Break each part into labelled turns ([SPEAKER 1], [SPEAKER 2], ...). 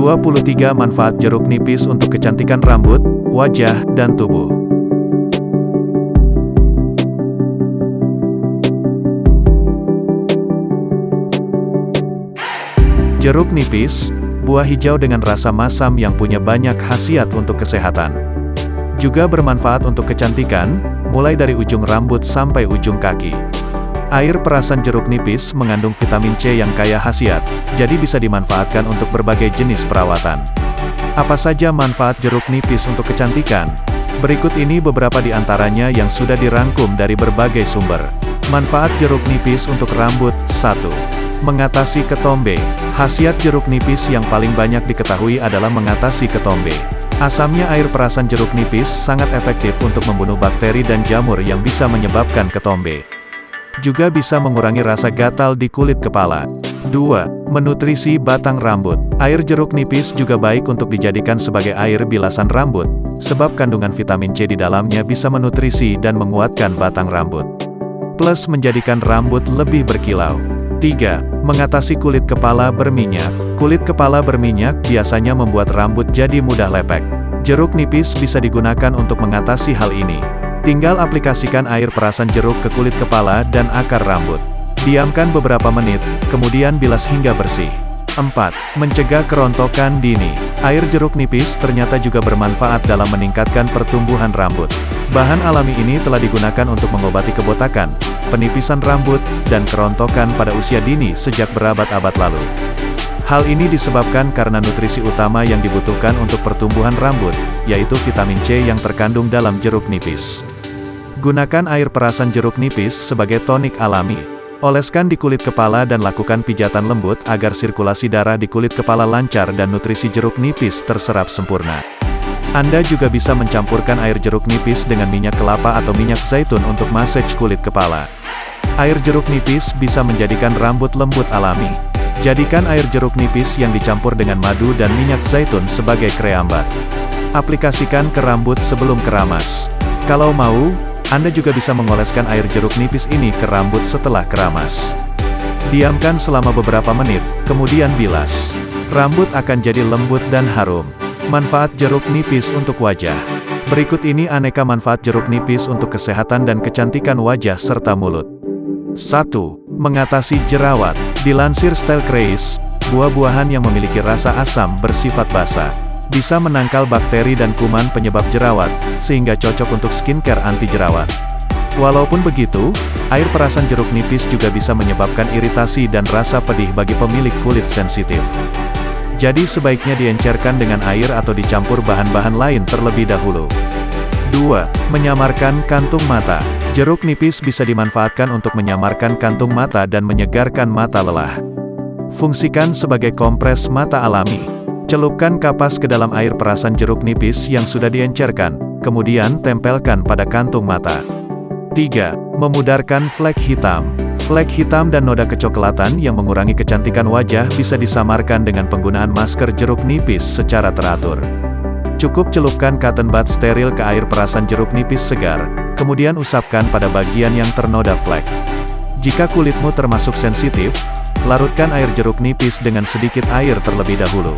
[SPEAKER 1] 23 manfaat jeruk nipis untuk kecantikan rambut, wajah, dan tubuh. Jeruk nipis, buah hijau dengan rasa masam yang punya banyak khasiat untuk kesehatan. Juga bermanfaat untuk kecantikan, mulai dari ujung rambut sampai ujung kaki. Air perasan jeruk nipis mengandung vitamin C yang kaya khasiat, jadi bisa dimanfaatkan untuk berbagai jenis perawatan. Apa saja manfaat jeruk nipis untuk kecantikan? Berikut ini beberapa di antaranya yang sudah dirangkum dari berbagai sumber. Manfaat jeruk nipis untuk rambut, 1. Mengatasi ketombe. Khasiat jeruk nipis yang paling banyak diketahui adalah mengatasi ketombe. Asamnya air perasan jeruk nipis sangat efektif untuk membunuh bakteri dan jamur yang bisa menyebabkan ketombe. Juga bisa mengurangi rasa gatal di kulit kepala. 2. Menutrisi batang rambut. Air jeruk nipis juga baik untuk dijadikan sebagai air bilasan rambut, sebab kandungan vitamin C di dalamnya bisa menutrisi dan menguatkan batang rambut. Plus menjadikan rambut lebih berkilau. 3. Mengatasi kulit kepala berminyak. Kulit kepala berminyak biasanya membuat rambut jadi mudah lepek. Jeruk nipis bisa digunakan untuk mengatasi hal ini. Tinggal aplikasikan air perasan jeruk ke kulit kepala dan akar rambut. Diamkan beberapa menit, kemudian bilas hingga bersih. 4. Mencegah kerontokan dini. Air jeruk nipis ternyata juga bermanfaat dalam meningkatkan pertumbuhan rambut. Bahan alami ini telah digunakan untuk mengobati kebotakan, penipisan rambut, dan kerontokan pada usia dini sejak berabad-abad lalu. Hal ini disebabkan karena nutrisi utama yang dibutuhkan untuk pertumbuhan rambut, yaitu vitamin C yang terkandung dalam jeruk nipis. Gunakan air perasan jeruk nipis sebagai tonik alami. Oleskan di kulit kepala dan lakukan pijatan lembut agar sirkulasi darah di kulit kepala lancar dan nutrisi jeruk nipis terserap sempurna. Anda juga bisa mencampurkan air jeruk nipis dengan minyak kelapa atau minyak zaitun untuk massage kulit kepala. Air jeruk nipis bisa menjadikan rambut lembut alami. Jadikan air jeruk nipis yang dicampur dengan madu dan minyak zaitun sebagai kreambat. Aplikasikan ke rambut sebelum keramas. Kalau mau, Anda juga bisa mengoleskan air jeruk nipis ini ke rambut setelah keramas. Diamkan selama beberapa menit, kemudian bilas. Rambut akan jadi lembut dan harum. Manfaat jeruk nipis untuk wajah. Berikut ini aneka manfaat jeruk nipis untuk kesehatan dan kecantikan wajah serta mulut. 1. Mengatasi jerawat. Dilansir Style Craze, buah-buahan yang memiliki rasa asam bersifat basah bisa menangkal bakteri dan kuman penyebab jerawat, sehingga cocok untuk skincare anti jerawat. Walaupun begitu, air perasan jeruk nipis juga bisa menyebabkan iritasi dan rasa pedih bagi pemilik kulit sensitif. Jadi sebaiknya diencerkan dengan air atau dicampur bahan-bahan lain terlebih dahulu. 2. Menyamarkan kantung mata. Jeruk nipis bisa dimanfaatkan untuk menyamarkan kantung mata dan menyegarkan mata lelah. Fungsikan sebagai kompres mata alami. Celupkan kapas ke dalam air perasan jeruk nipis yang sudah diencerkan, kemudian tempelkan pada kantung mata. 3. Memudarkan flek hitam. Flek hitam dan noda kecoklatan yang mengurangi kecantikan wajah bisa disamarkan dengan penggunaan masker jeruk nipis secara teratur. Cukup celupkan cotton bud steril ke air perasan jeruk nipis segar, kemudian usapkan pada bagian yang ternoda flek. Jika kulitmu termasuk sensitif, larutkan air jeruk nipis dengan sedikit air terlebih dahulu.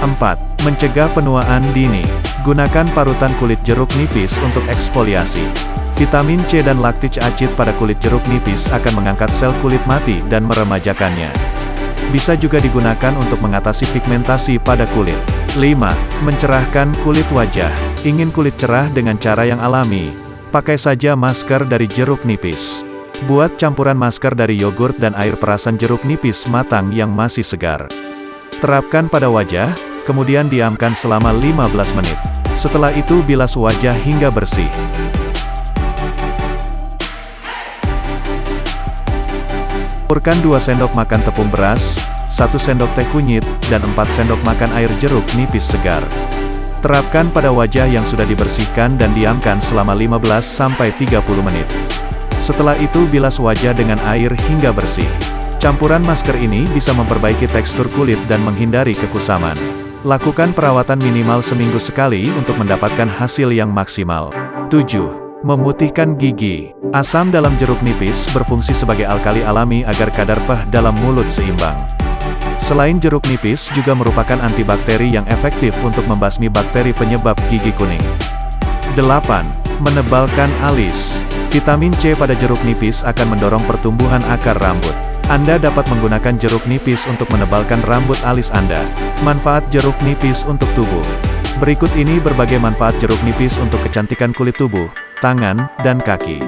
[SPEAKER 1] 4. Mencegah penuaan dini. Gunakan parutan kulit jeruk nipis untuk eksfoliasi. Vitamin C dan laktic acid pada kulit jeruk nipis akan mengangkat sel kulit mati dan meremajakannya. Bisa juga digunakan untuk mengatasi pigmentasi pada kulit. 5. Mencerahkan kulit wajah. Ingin kulit cerah dengan cara yang alami? Pakai saja masker dari jeruk nipis. Buat campuran masker dari yogurt dan air perasan jeruk nipis matang yang masih segar. Terapkan pada wajah, kemudian diamkan selama 15 menit. Setelah itu bilas wajah hingga bersih. Campurkan 2 sendok makan tepung beras, 1 sendok teh kunyit, dan 4 sendok makan air jeruk nipis segar. Terapkan pada wajah yang sudah dibersihkan dan diamkan selama 15-30 menit. Setelah itu bilas wajah dengan air hingga bersih. Campuran masker ini bisa memperbaiki tekstur kulit dan menghindari kekusaman. Lakukan perawatan minimal seminggu sekali untuk mendapatkan hasil yang maksimal. 7. Memutihkan gigi. Asam dalam jeruk nipis berfungsi sebagai alkali alami agar kadar peh dalam mulut seimbang. Selain jeruk nipis juga merupakan antibakteri yang efektif untuk membasmi bakteri penyebab gigi kuning. 8. Menebalkan alis. Vitamin C pada jeruk nipis akan mendorong pertumbuhan akar rambut. Anda dapat menggunakan jeruk nipis untuk menebalkan rambut alis Anda. Manfaat jeruk nipis untuk tubuh. Berikut ini berbagai manfaat jeruk nipis untuk kecantikan kulit tubuh, tangan, dan kaki.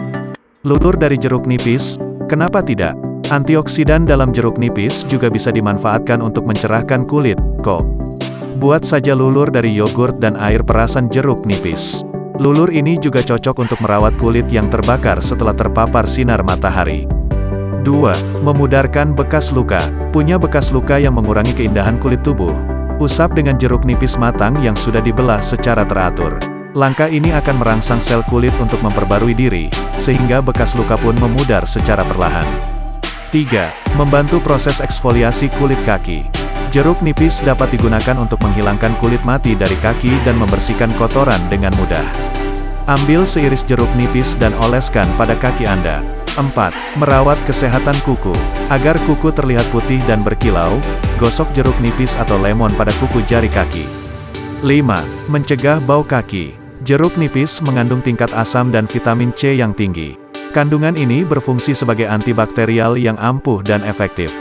[SPEAKER 1] Lulur dari jeruk nipis, kenapa tidak? Antioksidan dalam jeruk nipis juga bisa dimanfaatkan untuk mencerahkan kulit, kok. Buat saja lulur dari yogurt dan air perasan jeruk nipis. Lulur ini juga cocok untuk merawat kulit yang terbakar setelah terpapar sinar matahari. 2. Memudarkan bekas luka. Punya bekas luka yang mengurangi keindahan kulit tubuh. Usap dengan jeruk nipis matang yang sudah dibelah secara teratur. Langkah ini akan merangsang sel kulit untuk memperbarui diri, sehingga bekas luka pun memudar secara perlahan. 3. Membantu proses eksfoliasi kulit kaki. Jeruk nipis dapat digunakan untuk menghilangkan kulit mati dari kaki dan membersihkan kotoran dengan mudah. Ambil seiris jeruk nipis dan oleskan pada kaki Anda. 4. Merawat kesehatan kuku. Agar kuku terlihat putih dan berkilau, gosok jeruk nipis atau lemon pada kuku jari kaki. 5. Mencegah bau kaki. Jeruk nipis mengandung tingkat asam dan vitamin C yang tinggi. Kandungan ini berfungsi sebagai antibakterial yang ampuh dan efektif.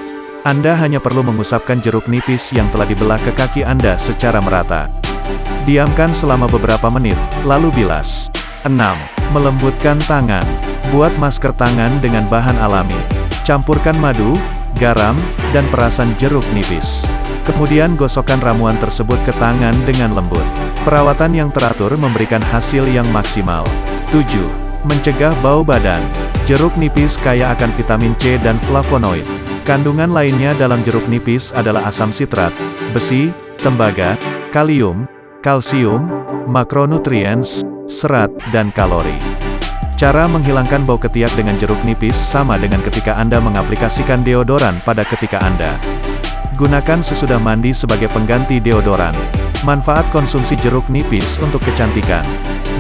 [SPEAKER 1] Anda hanya perlu mengusapkan jeruk nipis yang telah dibelah ke kaki Anda secara merata. Diamkan selama beberapa menit, lalu bilas. 6. Melembutkan tangan. Buat masker tangan dengan bahan alami. Campurkan madu, garam, dan perasan jeruk nipis. Kemudian gosokkan ramuan tersebut ke tangan dengan lembut. Perawatan yang teratur memberikan hasil yang maksimal. 7. Mencegah bau badan. Jeruk nipis kaya akan vitamin C dan flavonoid. Kandungan lainnya dalam jeruk nipis adalah asam sitrat, besi, tembaga, kalium, kalsium, makronutrients, serat, dan kalori. Cara menghilangkan bau ketiak dengan jeruk nipis sama dengan ketika Anda mengaplikasikan deodoran pada ketika Anda. Gunakan sesudah mandi sebagai pengganti deodoran. Manfaat konsumsi jeruk nipis untuk kecantikan.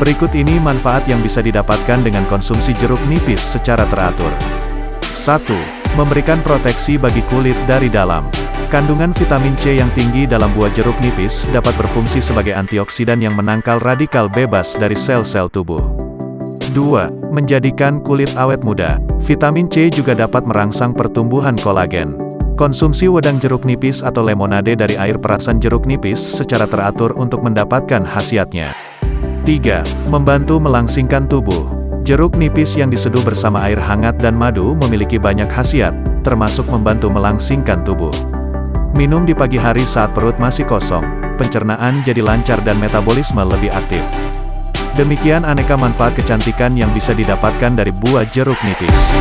[SPEAKER 1] Berikut ini manfaat yang bisa didapatkan dengan konsumsi jeruk nipis secara teratur. 1 memberikan proteksi bagi kulit dari dalam. Kandungan vitamin C yang tinggi dalam buah jeruk nipis dapat berfungsi sebagai antioksidan yang menangkal radikal bebas dari sel-sel tubuh. 2. Menjadikan kulit awet muda. Vitamin C juga dapat merangsang pertumbuhan kolagen. Konsumsi wedang jeruk nipis atau lemonade dari air perasan jeruk nipis secara teratur untuk mendapatkan khasiatnya. 3. Membantu melangsingkan tubuh. Jeruk nipis yang diseduh bersama air hangat dan madu memiliki banyak khasiat, termasuk membantu melangsingkan tubuh. Minum di pagi hari saat perut masih kosong, pencernaan jadi lancar dan metabolisme lebih aktif. Demikian aneka manfaat kecantikan yang bisa didapatkan dari buah jeruk nipis.